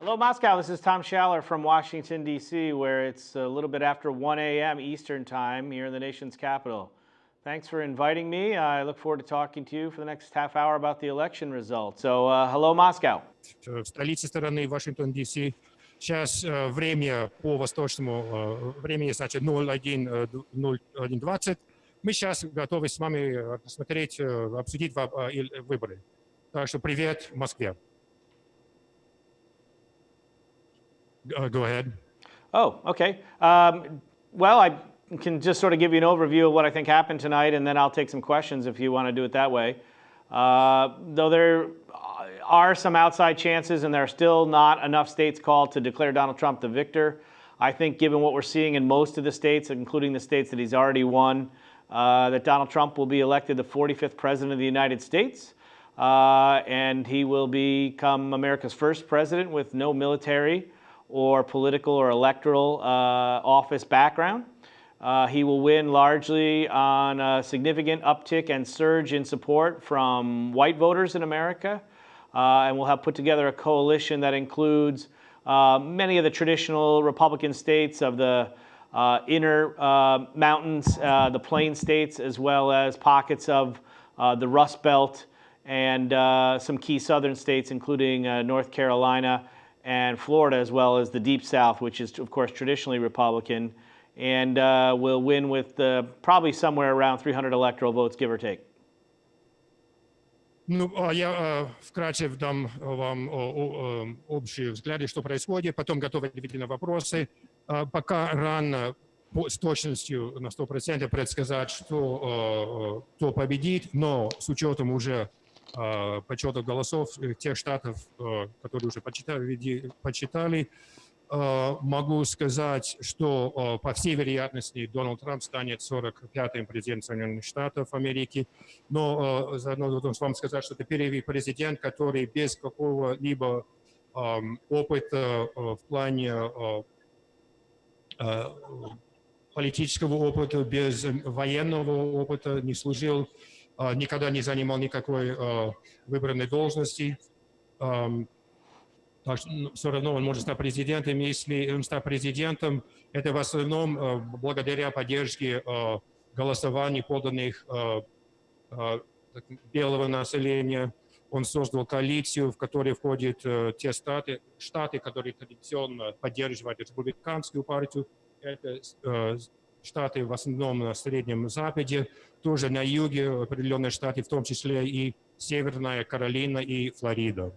Hello, Moscow. This is Tom Schaller from Washington, D.C., where it's a little bit after 1 a.m. Eastern Time here in the nation's capital. Thanks for inviting me. I look forward to talking to you for the next half hour about the election results. So, uh, hello, Moscow. в столице страны Вашингтон, Д.С. Сейчас э, время по восточному э, времени, значит, 01, э, 01.20. Мы сейчас готовы с вами э, посмотреть, э, обсудить во- э, и- выборы. Так что привет Москве. Uh, Go ahead. Oh, okay. Um, well, I can just sort of give you an overview of what I think happened tonight, and then I'll take some questions if you want to do it that way. Uh, though there are some outside chances, and there are still not enough states called to declare Donald Trump the victor. I think, given what we're seeing in most of the states, including the states that he's already won, uh, that Donald Trump will be elected the 45th president of the United States. Uh, and he will become America's first president with no military or political or electoral uh, office background. Uh, he will win largely on a significant uptick and surge in support from white voters in America. Uh, and we'll have put together a coalition that includes uh, many of the traditional Republican states of the uh, inner uh, mountains, the plain states, as well as pockets of the Rust Belt and some key southern states, including North Carolina and Florida, as well as the Deep South, which is, of course, traditionally Republican, and uh, will win with uh, probably somewhere around 300 electoral votes, give or take. Ну, а я э, вкратце дам вам о- о- э, общие взгляды, что происходит, потом готовы ответить на вопросы. А Пока рано по- с точностью на 100% предсказать, что, э, э, кто победит, но с учетом уже э, подсчета голосов э, тех штатов, э, которые уже почитали, почитали, э, могу сказать, что э, по всей вероятности Дональд Трамп станет 45-м президентом Соединенных Штатов Америки. Но заодно должен вам сказать, что это первый президент, который без какого-либо опыта в плане политического опыта, без военного опыта, не служил, никогда не занимал никакой э, выбранной должности. Эм, так что ну, все равно он может стать президентом. Если он стал президентом, это в основном э, благодаря поддержке э, голосований, поданных э, э, белого населения. Он создал коалицию, в которой входят э, те штаты, штаты, которые традиционно поддерживают республиканскую партию. Это э, штаты в основном на Среднем Западе, тоже на юге определенные штаты, в том числе и Северная Каролина и Флорида.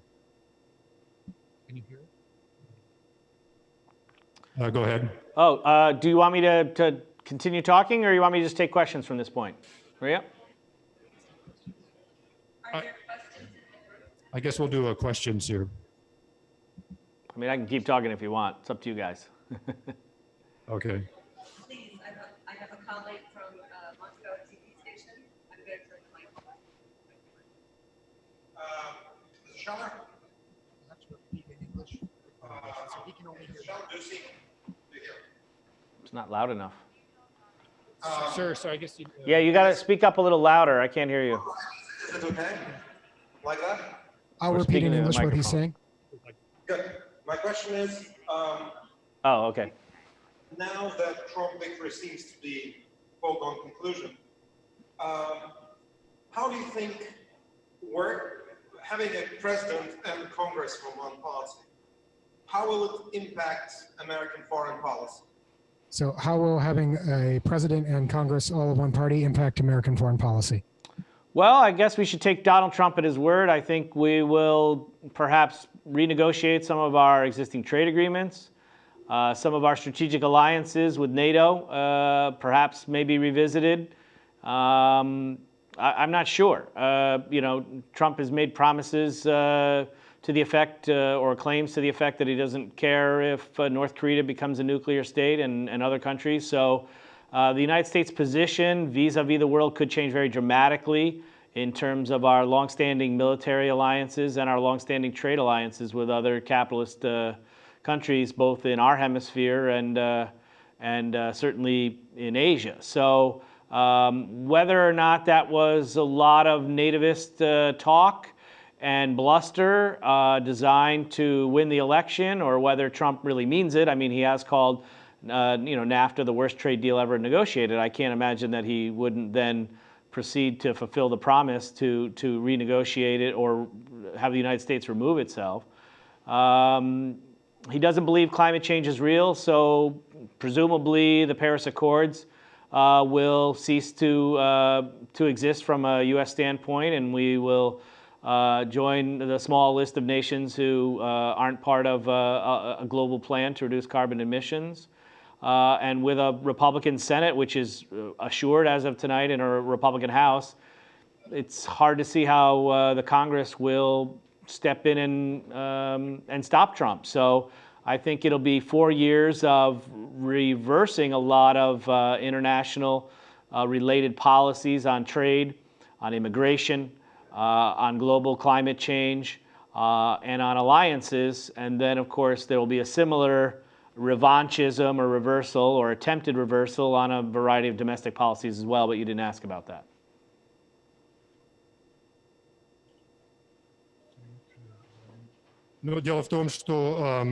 Uh, go ahead. Oh, uh, do you want me to, to continue talking, or you want me to just take questions from this point? Maria? I guess we'll do uh, questions here. I mean, I can keep talking if you want. It's up to you guys. Okay. Please, I have, I have a colleague from uh, Moscow TV station. I'm going to turn the mic on. Mr. Scheller? Uh, Mr. Scheller, do you see? Do you hear? It's not loud enough. Sure, so I guess you. uh, Yeah, you got to speak up a little louder. I can't hear you. Is it okay? Like that? I'll Or repeat in English what he's saying. Good. My question is, um, Oh, okay. Now that Trump victory seems to be foregone conclusion, um, how do you think work, having a president and Congress from one party, how will it impact American foreign policy? So, how will having a president and Congress all of one party impact American foreign policy? Well, I guess we should take Donald Trump at his word. I think we will perhaps renegotiate some of our existing trade agreements, uh, some of our strategic alliances with NATO, uh, perhaps maybe revisited. Um, I, I'm not sure. Uh, you know, Trump has made promises uh, to the effect, uh, or claims to the effect, that he doesn't care if North Korea becomes a nuclear state and, and other countries. So the United States' position vis-a-vis the world could change very dramatically in terms of our longstanding military alliances and our longstanding trade alliances with other capitalist countries, both in our hemisphere and uh, and uh, certainly in Asia. So um, whether or not that was a lot of nativist uh, talk and bluster uh, designed to win the election or whether Trump really means it. I mean, he has called uh, you know, NAFTA the worst trade deal ever negotiated. I can't imagine that he wouldn't then proceed to fulfill the promise to, to renegotiate it or have the United States remove itself. Um, he doesn't believe climate change is real, so presumably the Paris Accords uh, will cease to, uh, to exist from a U.S. standpoint, and we will uh, join the small list of nations who uh, aren't part of uh, a, a global plan to reduce carbon emissions. Uh, and with a Republican Senate, which is assured as of tonight, in a Republican House, it's hard to see how the Congress will step in and, um, and stop Trump. So I think it'll be four years of reversing a lot of uh, international uh, related policies on trade, on immigration, uh, on global climate change, uh, and on alliances. And then, of course, there will be a similar revanchism or reversal or attempted reversal on a variety of domestic policies as well, but you didn't ask about that. Ну, дело в том, что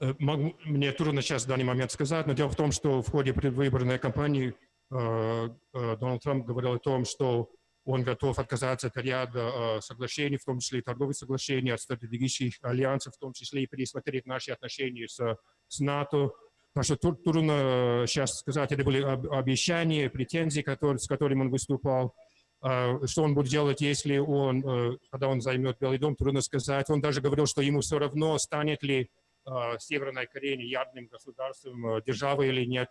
э, могу, мне трудно сейчас в данный момент сказать, но дело в том, что в ходе предвыборной кампании э, э, Дональд Трамп говорил о том, что он готов отказаться от ряда соглашений, в том числе и торговых соглашений, от стратегических альянсов, в том числе и пересмотреть наши отношения с, с НАТО. Так что трудно сейчас сказать, это были обещания, претензии, которые, с которыми он выступал. Что он будет делать, если он, когда он займет Белый дом, трудно сказать. Он даже говорил, что ему все равно, станет ли Северная Корея ядерным государством, державой или нет.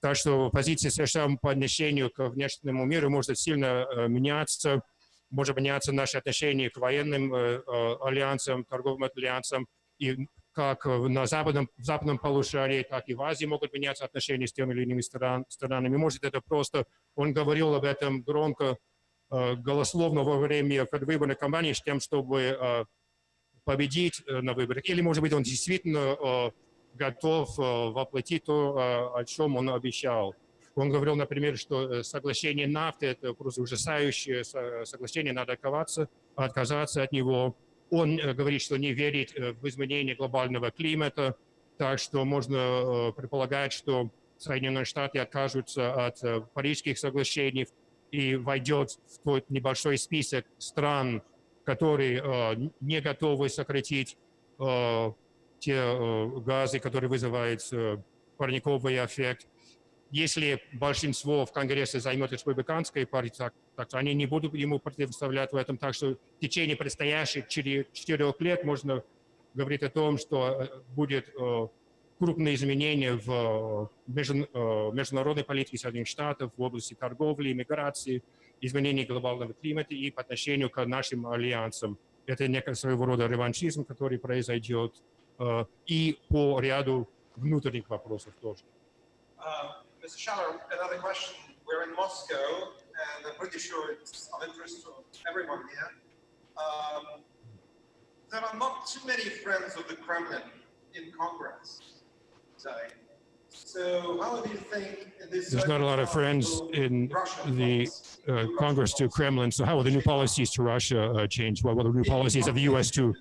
Так что позиция США по отношению к внешнему миру может сильно меняться. Может меняться наши отношения к военным альянсам, торговым альянсам. И как на западном, в западном полушарии, так и в Азии могут меняться отношения с теми или иными стран, странами. Может, это просто, он говорил об этом громко, голословно во время предвыборной кампании с тем, чтобы победить на выборах. Или, может быть, он действительно готов воплотить то, о чем он обещал. Он говорил, например, что соглашение нафты – это просто ужасающее соглашение, надо отказаться, отказаться от него. Он говорит, что не верит в изменение глобального климата, так что можно предполагать, что Соединенные Штаты откажутся от Парижских соглашений и войдет в тот небольшой список стран, которые не готовы сократить те газы, которые вызывают парниковый эффект. Если большинство в Конгрессе займет республиканской партии, так, так они не будут ему противоставлять в этом. Так что в течение предстоящих четырех лет можно говорить о том, что будет крупные изменения в международной политике Соединенных Штатов в области торговли, иммиграции, изменения глобального климата и по отношению к нашим альянсам. Это некий своего рода реваншизм, который произойдет и по ряду внутренних вопросов тоже. Mr. Schaller, another question. We're in Moscow, and I'm pretty sure it's of interest to everyone here. Um, there are not too many friends of the Kremlin in Congress today. So how do you think in this There's not a lot of friends in the uh, Congress to Kremlin. So how will the new policies to Russia uh, change? What will the new policies of the U.S. to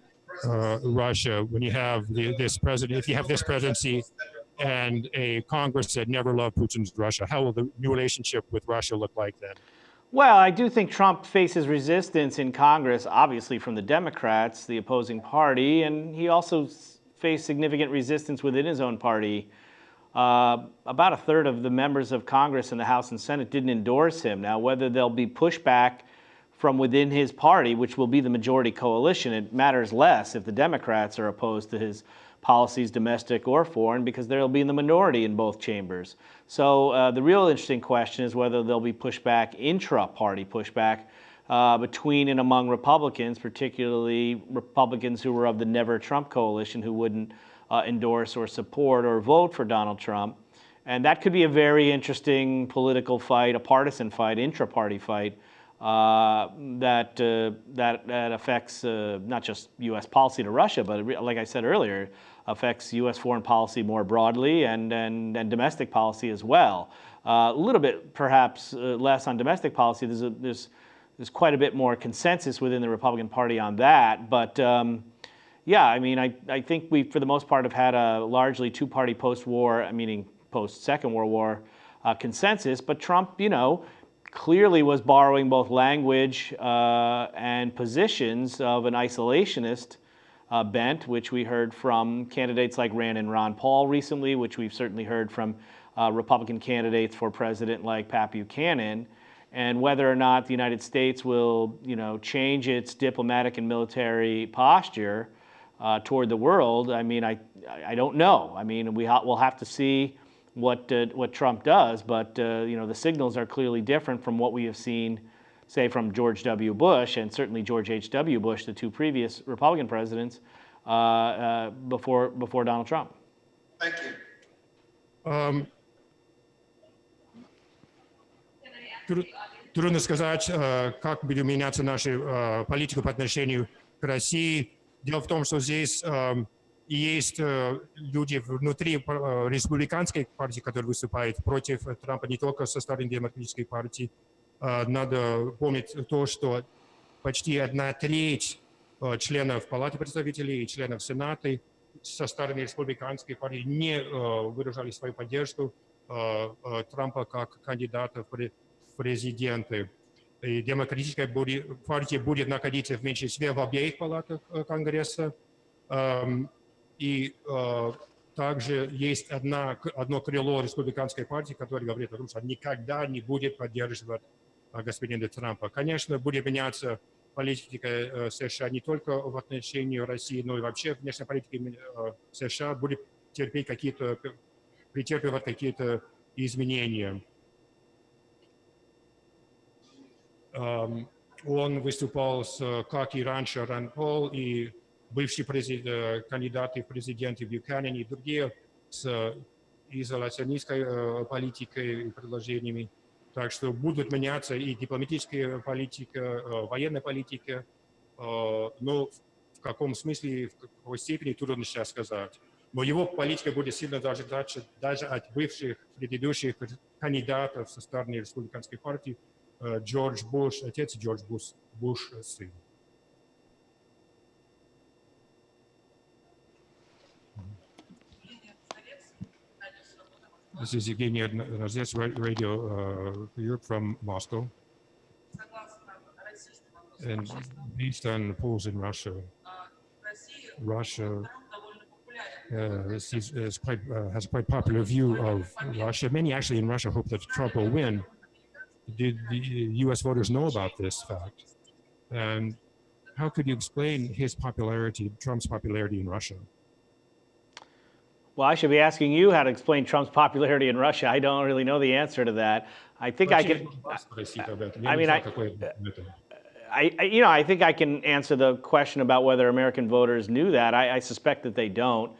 uh, Russia when you have the, this president, if you have this presidency and a Congress that never loved Putin's Russia, how will the new relationship with Russia look like then? Well, I do think Trump faces resistance in Congress, obviously from the Democrats, the opposing party, and he also faced significant resistance within his own party. Uh, about a third of the members of Congress in the House and Senate didn't endorse him. Now, whether there'll be pushback from within his party, which will be the majority coalition, it matters less if the Democrats are opposed to his policies, domestic or foreign, because they'll be in the minority in both chambers. So uh, the real interesting question is whether there'll be pushback, intra-party pushback, uh, between and among Republicans, particularly Republicans who were of the Never Trump coalition who wouldn't uh, endorse or support or vote for Donald Trump. And that could be a very interesting political fight, a partisan fight, intra-party fight, uh, that, uh, that, that affects uh, not just U.S. policy to Russia, but like I said earlier, affects U.S. foreign policy more broadly and, and, and domestic policy as well. Uh, a little bit perhaps uh, less on domestic policy. There's, a, there's there's quite a bit more consensus within the Republican Party on that. But um, yeah, I mean, I, I think we, for the most part, have had a largely two-party post-war, meaning post-Second World War, uh, consensus. But Trump, you know, clearly was borrowing both language uh, and positions of an isolationist uh, bent, which we heard from candidates like Rand and Ron Paul recently, which we've certainly heard from uh, Republican candidates for president like Pat Buchanan and whether or not the United States will, you know, change its diplomatic and military posture uh, toward the world, I mean, I, I don't know. I mean, we ha we'll have to see what, uh, what Trump does, but, uh, you know, the signals are clearly different from what we have seen, say, from George W. Bush and certainly George H.W. Bush, the two previous Republican presidents, uh, uh, before, before Donald Trump. Thank you. Эм, Can I ask Тру- the audience? Трудно сказать, э, как будет меняться наша э, политика по отношению к России. Дело в том, что здесь эм, есть э, люди внутри э, республиканской партии, которые выступают против Трампа не только со стороны демократической партии. Э, Надо помнить то, что почти одна треть э, членов Палаты представителей и членов Сената со стороны республиканской партии не э, выражали свою поддержку Трампа как кандидата в пре- в президенты. И демократическая партия будет находиться в меньшинстве в обеих палатах Конгресса. Эм, И также есть одна, одно крыло республиканской партии, которое говорит о том, что никогда не будет поддерживать э, господина Трампа. Конечно, будет меняться политика э, США не только в отношении России, но и вообще внешняя политика э, США будет терпеть какие-то, претерпевать какие-то изменения. Эм, Он выступал с, как и раньше, Ран Пол и бывший президент, э, кандидаты в президенты Бюканен и другие с изоляционистской э, политикой и предложениями. Так что будут меняться и дипломатическая политика, э, военная политика, но в каком смысле, в какой степени, трудно сейчас сказать. Но его политика будет сильно даже, дальше, даже от бывших предыдущих кандидатов со стороны республиканской партии, Джордж Буш, отец Джордж Буш, Буш сын. This is Evgenia Radio uh, Europe from Moscow. And based on polls in Russia, Russia uh, is, is quite, uh, has a quite popular view of Russia. Many actually in Russia hope that Trump will win. Did the U.S. voters know about this fact? And how could you explain his popularity, Trump's popularity in Russia? Well, I should be asking you how to explain Trump's popularity in Russia. I don't really know the answer to that. I think I Вообще, can. вас спросить об этом. Я I не mean, знаю, I- какой ответ на это. I, I- you know, I think I can answer the question about whether American voters knew that. I, I suspect that they don't,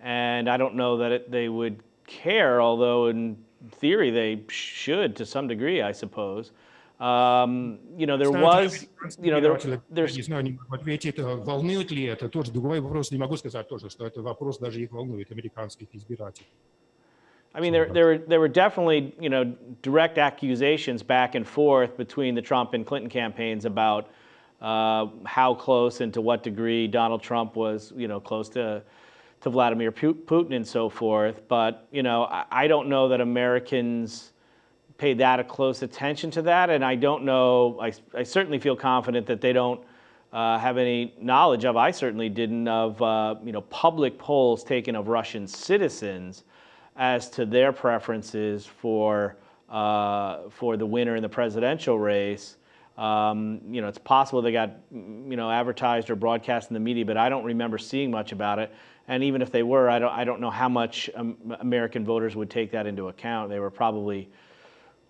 and I don't know that it, they would care. Although in theory they should to some degree, I suppose. Um, you know, there Кстати, was, you know, there, избиратели, there's не знаю, не могу ответить, э, волнует ли это, тоже другой вопрос, не могу сказать тоже, что это вопрос даже их волнует, американских избирателей. I mean, there, there, were, there were definitely, you know, direct accusations back and forth between the Trump and Clinton campaigns about uh, how close and to what degree Donald Trump was, you know, close to, to Vladimir Pu- Putin and so forth. But, you know, I, I don't know that Americans paid that a close attention to that. And I don't know, I, I certainly feel confident that they don't uh, have any knowledge of, I certainly didn't, of, uh, you know, public polls taken of Russian citizens as to their preferences for uh, for the winner in the presidential race. Um, you know, it's possible they got you know advertised or broadcast in the media, but I don't remember seeing much about it. And even if they were, I don't I don't know how much um, American voters would take that into account. They were probably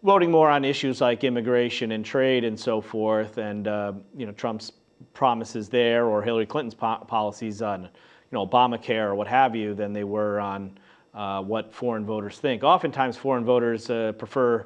voting more on issues like immigration and trade and so forth, and uh, you know Trump's promises there or Hillary Clinton's po- policies on you know Obamacare or what have you than they were on uh, what foreign voters think. Oftentimes, foreign voters uh, prefer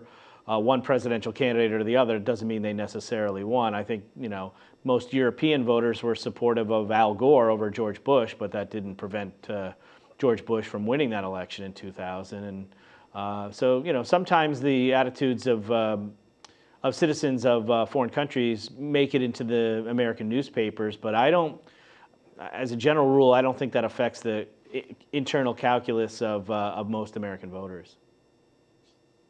uh, one presidential candidate or the other. It doesn't mean they necessarily won. I think you know most European voters were supportive of Al Gore over George Bush, but that didn't prevent uh, George Bush from winning that election in 2000. And uh, so you know sometimes the attitudes of um, of citizens of uh, foreign countries make it into the American newspapers, but I don't, as a general rule, I don't think that affects the i- internal calculus of, uh, of most American voters.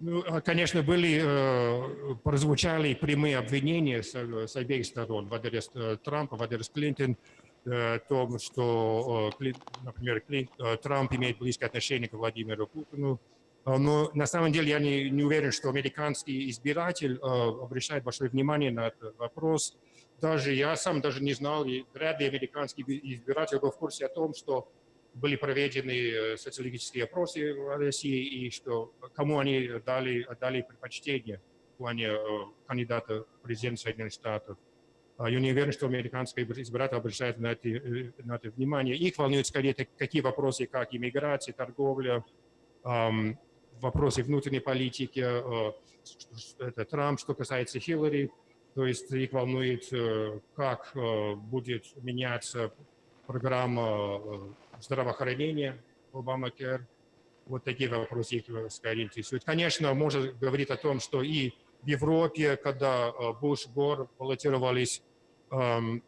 Ну, а, конечно, были, э, прозвучали прямые обвинения с, с обеих сторон в адрес э, Трампа, в адрес Клинтон, э, о том, что, э, Клин- например, Клин- э, Трамп имеет близкое отношение к Владимиру Путину. А, Но на самом деле я не, не уверен, что американский избиратель э, обращает большое внимание на этот вопрос. Даже я сам даже не знал, и вряд ли американский избиратель был в курсе о том, что были проведены э, социологические опросы в России, и что кому они дали, дали предпочтение в плане э, кандидата в президент Соединенных Штатов. А Я не уверен, что американский избиратель обращает на это, э, на это внимание. Их волнуют скорее такие вопросы, как иммиграция, торговля, вопросы внутренней политики, э, что это Трамп, что касается Хиллари. То есть их волнует, э, как э, будет меняться программа э, здравоохранения Obamacare. Вот такие вопросы их э, скорее интересуют. Конечно, можно говорить о том, что и в Европе, когда э, Буш, Гор баллотировались, эм,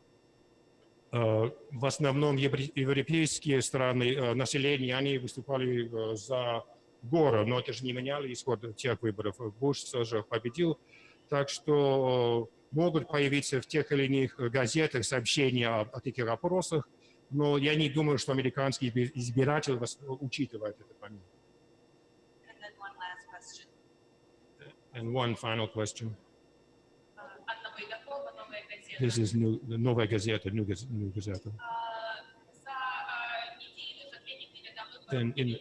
э, в основном европейские страны, э, население, они выступали э, за Гора, но это же не меняло исход тех выборов. Буш тоже победил. Так что э, могут появиться в тех или иных газетах сообщения о, о таких опросах, но я не думаю, что американский изби- избиратель вос- учитывает этот момент. And one final question. Uh. This is new, the новая газета, new, new газета. За а, Then in,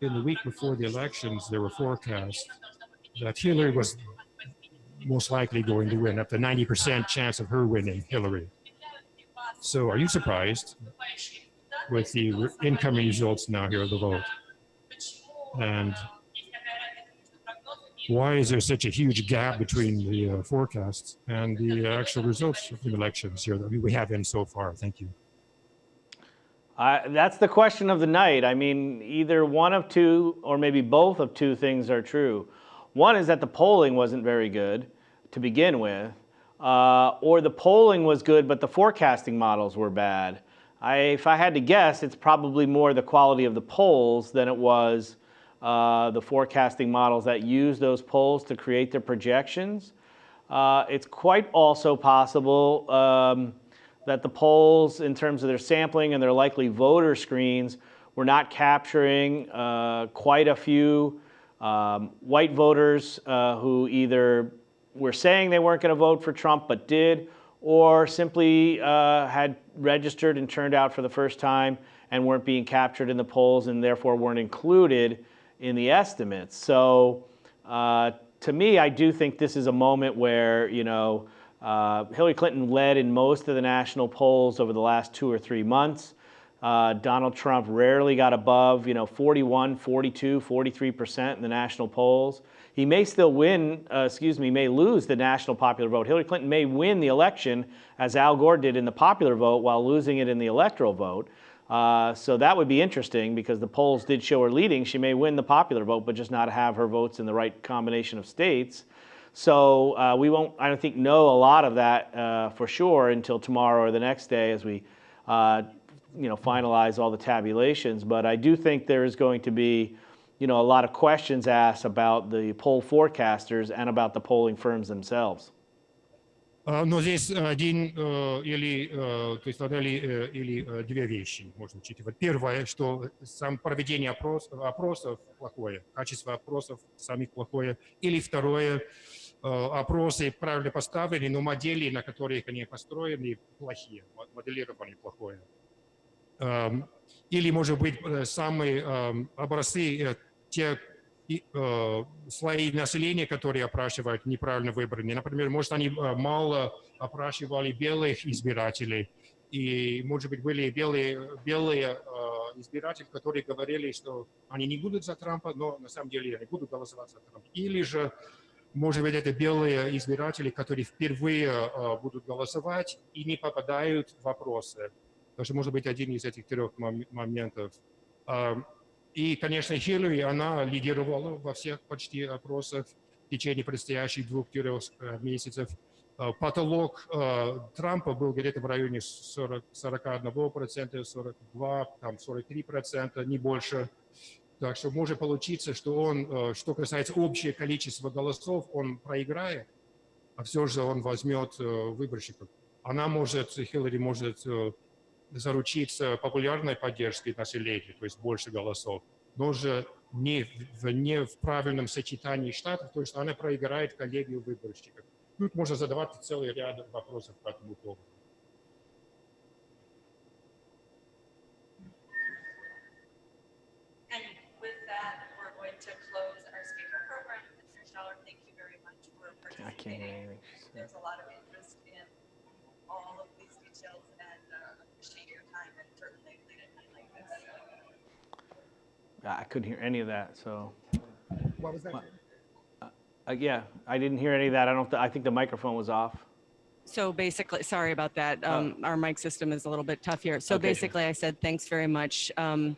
in the week before the elections, there were forecasts that Hillary was most likely going to win, up to 90% chance of her winning Hillary. So are you surprised with the incoming results now here of the vote? And why is there such a huge gap between the uh, forecasts and the actual results of the elections here that we have in so far? Thank you. I that's the question of the night. I mean, either one of two or maybe both of two things are true. One is that the polling wasn't very good to begin with, uh, or the polling was good, but the forecasting models were bad. I, if I had to guess, it's probably more the quality of the polls than it was uh, the forecasting models that use those polls to create their projections. Uh, it's quite also possible um, that the polls, in terms of their sampling and their likely voter screens, were not capturing uh, quite a few um, white voters uh, who either were saying they weren't going to vote for Trump but did, or simply uh, had registered and turned out for the first time and weren't being captured in the polls and therefore weren't included in the estimates. So uh, to me, I do think this is a moment where, you know, uh, Hillary Clinton led in most of the national polls over the last two or three months. Uh, Donald Trump rarely got above, you know, 41, 42, 43% in the national polls. He may still win, uh, excuse me, may lose the national popular vote. Hillary Clinton may win the election, as Al Gore did in the popular vote, while losing it in the electoral vote. Uh, so that would be interesting because the polls did show her leading. She may win the popular vote, but just not have her votes in the right combination of states. So uh, we won't, I don't think, know a lot of that uh, for sure until tomorrow or the next day as we, uh, you know, finalize all the tabulations. But I do think there is going to be, you know, a lot of questions asked about the poll forecasters and about the polling firms themselves. А, Но здесь один э, или, э, то есть одна или, э, или э, две вещи можно учитывать. Первое, что сам проведение опрос, опросов плохое, качество опросов самих плохое. Или второе, э, опросы правильно поставлены, но модели, на которых они построены, плохие, мо- моделирование плохое. Эм, Или, может быть, э, самые эм, образцы, э, те э, слои населения, которые опрашивают, неправильно выбраны. Например, может, они э, мало опрашивали белых избирателей, и, может быть, были белые, белые э, избиратели, которые говорили, что они не будут за Трампа, но на самом деле они будут голосовать за Трампа. Или же, может быть, это белые избиратели, которые впервые э, будут голосовать и не попадают в вопросы. Даже может быть один из этих трех мом- моментов. А, И, конечно, Хиллари, она лидировала во всех почти опросах. в течение предстоящих двух-трех э, месяцев. Э, Потолок Трампа был где-то в районе 40, 41%, 42, там 43%, не больше. Так что может получиться, что он, э, что касается общего количества голосов, он проиграет, а все же он возьмет э, выборщиков. Она может, Хиллари может э, заручиться популярной поддержкой населения, то есть больше голосов, но же не в, не в правильном сочетании штатов, то есть она проиграет коллегию выборщиков. Тут можно задавать целый ряд вопросов по этому поводу. I can't hear participating. anything she said. There's a lot of interest in all of these details and uh, appreciate your time and certainly late at night like this. I couldn't hear any of that, so. What was that? Uh, yeah, I didn't hear any of that. I don't, th- I think the microphone was off. So basically, sorry about that. Um, Our mic system is a little bit tough here. So Okay, sure. basically, I said, thanks very much. Um.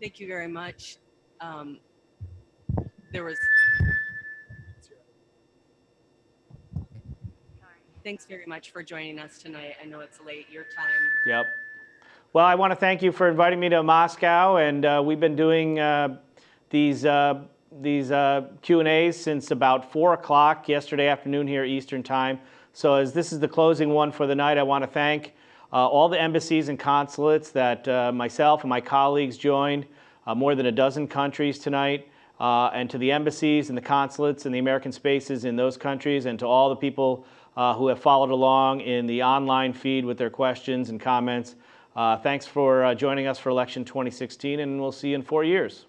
Thank you very much. Um, There was. Thanks very much for joining us tonight. I know it's late, your time. Yep. Well, I want to thank you for inviting me to Moscow, and uh, we've been doing uh, these uh, these uh, Q and A's since about four o'clock yesterday afternoon here Eastern Time. So as this is the closing one for the night, I want to thank uh, all the embassies and consulates that uh, myself and my colleagues joined, more than a dozen countries tonight, uh, and to the embassies and the consulates and the American spaces in those countries, and to all the people uh, who have followed along in the online feed with their questions and comments. Uh, thanks for uh, joining us for election 2016, and we'll see you in four years.